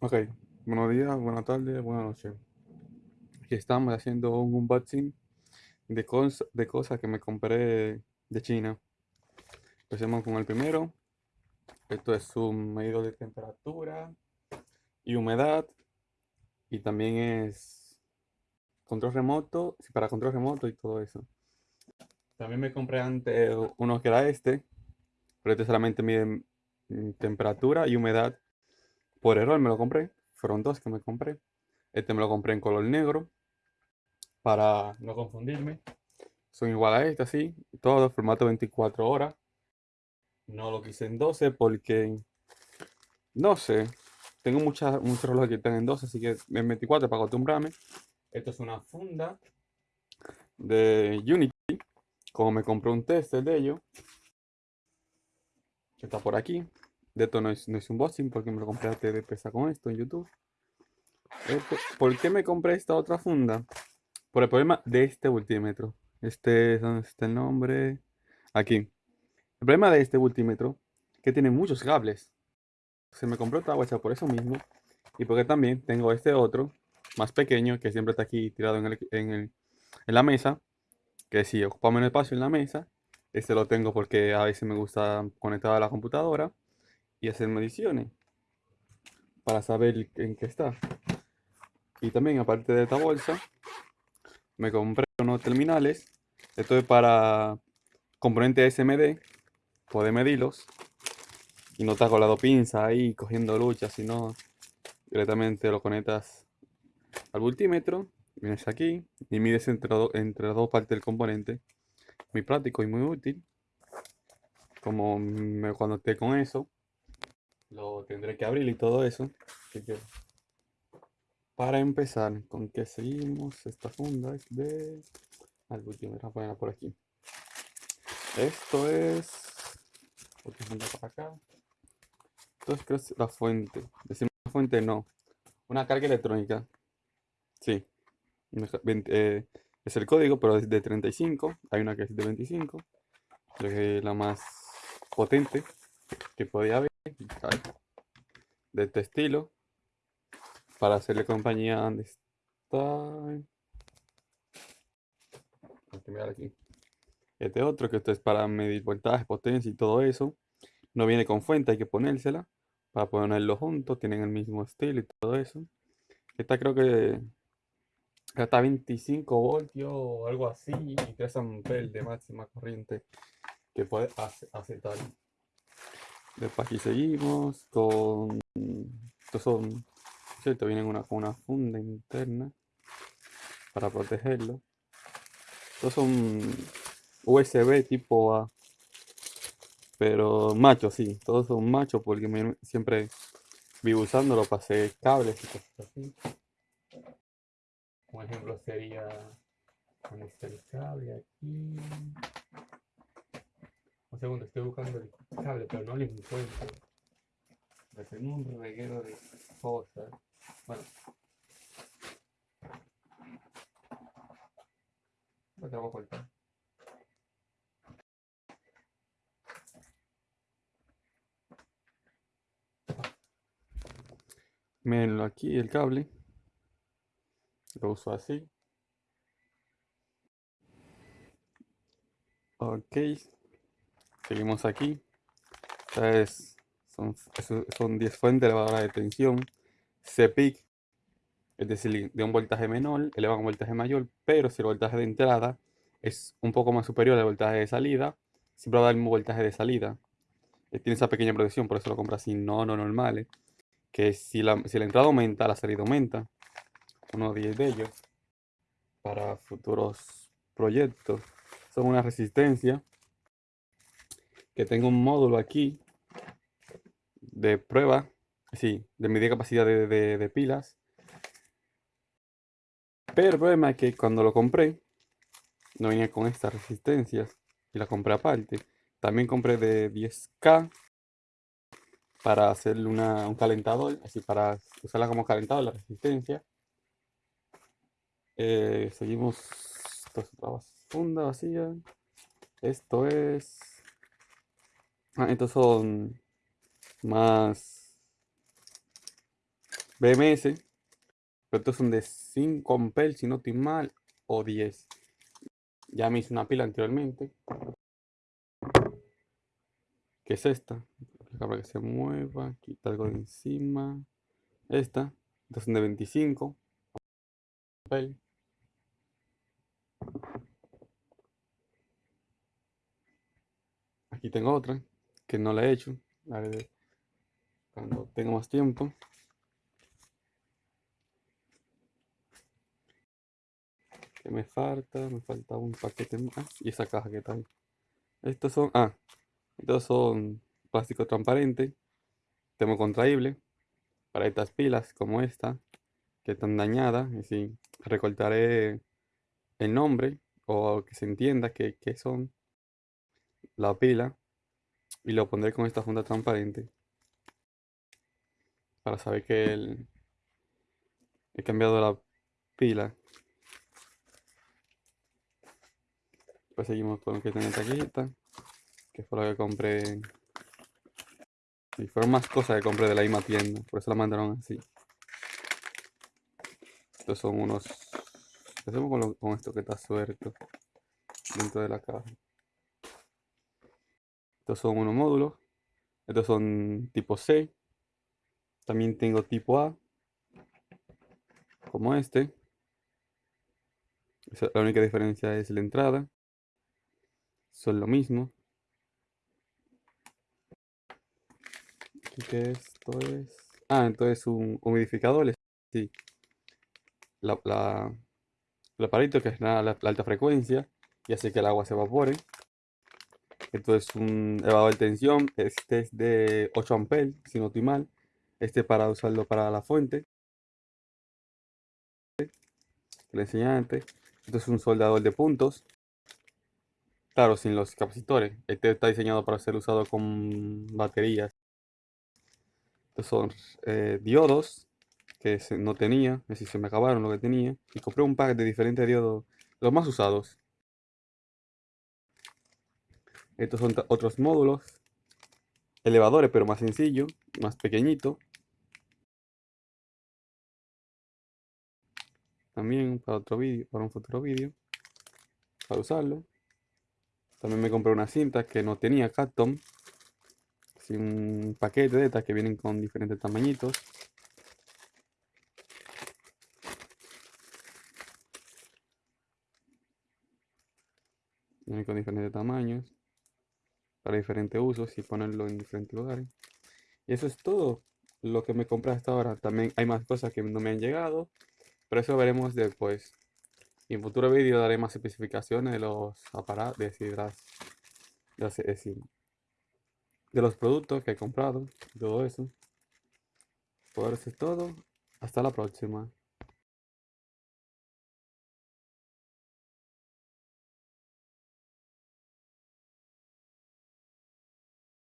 Ok, buenos días, buenas tardes, buenas noches. Aquí estamos haciendo un unboxing de, cos- de cosas que me compré de China. Empecemos con el primero. Esto es un medidor de temperatura y humedad. Y también es control remoto, para control remoto y todo eso. También me compré antes uno que era este, pero este solamente mide mm, temperatura y humedad. Por error me lo compré. Fueron dos que me compré. Este me lo compré en color negro para no confundirme. Son igual a este, así, todo, formato 24 horas. No lo quise en 12 porque, no sé, tengo muchas, muchos relojes que están en 12, así que en 24 para acostumbrarme. Esto es una funda de Unity, como me compré un tester de ello, que está por aquí. De esto no es, no es porque me lo compré antes de empezar con esto en YouTube. Esto- ¿Por qué me compré esta otra funda? Por el problema de este multímetro. Este, ¿dónde está el nombre? Aquí. El problema de este multímetro es que tiene muchos cables. Se me compró otra guacha por eso mismo. Y porque también tengo este otro, más pequeño, que siempre está aquí tirado en, el- en el- en la mesa. Que si ocupa menos espacio en la mesa, este lo tengo porque a veces me gusta conectar a la computadora hacer mediciones para saber en qué está. Y también, aparte de esta bolsa, me compré unos terminales. Esto es para componentes SMD, poder medirlos y no estar con las dos pinzas ahí cogiendo lucha, sino directamente lo conectas al multímetro, vienes aquí y mides entre, entre las dos partes del componente. Muy práctico y muy útil. Como me- cuando esté con eso, lo tendré que abrir y todo eso. Para empezar, ¿con qué seguimos? Esta funda es de... Al multímetro, voy a ponerla por aquí. Esto es... Funda para acá. Esto es creo es la fuente. Decimos fuente no. Una carga electrónica. Sí. Eh, es el código, pero es de 35. Hay una que es de 25. Creo que es la más potente que podía haber. De este estilo. Para hacerle compañía. ¿Dónde está? Aquí. Este otro, que esto es para medir voltaje, potencia y todo eso. No viene con fuente, hay que ponérsela. Para ponerlo juntos. Tienen el mismo estilo y todo eso. Esta creo que Gasta 25 voltios o algo así y 3 amperes de máxima corriente que puede ace- aceptar. Después aquí seguimos con... Estos son... ¿Cierto? Vienen una, con una funda interna para protegerlo. Estos son USB tipo A. Pero machos, sí. Todos son machos porque me- siempre vivo usándolo para hacer cables y cosas así. Un ejemplo sería conectar el cable aquí. Un segundo, estoy buscando el cable, pero no lo encuentro. Me tengo un reguero de cosas. Bueno. Lo tengo cortar. Mírenlo aquí, el cable. Lo uso así. Ok. Seguimos aquí. Esta es- son, son 10 fuentes elevadoras de tensión. CPIC. Es decir, de un voltaje menor, eleva un voltaje mayor, pero si el voltaje de entrada es un poco más superior al voltaje de salida, siempre va a dar el mismo voltaje de salida. Eh, Tiene esa pequeña protección, por eso lo compras así, no, no normales. Que si la, si la entrada aumenta, la salida aumenta. Uno 10 de ellos para futuros proyectos. Son una resistencia que tengo un módulo aquí de prueba, sí, de medir capacidad de, de- pilas. Pero el problema es que cuando lo compré, no venía con estas resistencias y la compré aparte. También compré de 10K para hacerle una- un calentador, así para usarla como calentador, la resistencia. Eh, seguimos, funda vacía. Esto es... Ah, estos son más BMS. Pero estos son de 5 amperes, si no estoy mal, o 10. Ya me hice una pila anteriormente. Que es esta. Para que se mueva. Quita algo de encima. Esta. Estas son de 25. Aquí tengo otra que no la he hecho. cuando tengo más tiempo. que me falta? Me falta un paquete más. Y esa caja que está ahí. Estos son... Ah, estos son plástico transparente. Termocontraíble. Para estas pilas como esta. Que están dañadas. Y si recortaré el nombre. O que se entienda que, que son la pila. Y lo pondré con esta funda transparente. Para saber que el, he cambiado la pila Pues seguimos con lo que tiene taquita. Que fue lo que compré. Y fueron más cosas que compré de la misma tienda. Por eso la mandaron así. Estos son unos. ¿Qué hacemos con, esto que está suelto? Dentro de la caja. Estos son unos módulos. Estos son tipo C. También tengo tipo A. Como este. La única diferencia es la entrada son lo mismo. Aquí que esto es... Ah, entonces un humidificador. Sí. La, la, el aparito que genera la, alta frecuencia y hace que el agua se evapore. Entonces un elevador de tensión. Este es de 8 amperes, si no estoy mal. Este para usarlo para la fuente. Le enseñé antes. Esto es un soldador de puntos. Claro, sin los capacitores. Este está diseñado para ser usado con baterías. Estos son eh, diodos que no tenía, es decir, se me acabaron lo que tenía. Y compré un pack de diferentes diodos, los más usados. Estos son otros módulos. Elevadores, pero más sencillo, más pequeñito. También para otro vídeo, para un futuro vídeo. Para usarlo. También me compré una cinta que no tenía Capton. un paquete de estas que vienen con diferentes tamañitos. Vienen con diferentes tamaños. Para diferentes usos y ponerlo en diferentes lugares. Y eso es todo lo que me compré hasta ahora. También hay más cosas que no me han llegado. Pero eso veremos después. Y en futuro vídeo daré más especificaciones de los aparatos, de, de los productos que he comprado, todo eso. Por eso es todo. Hasta la próxima.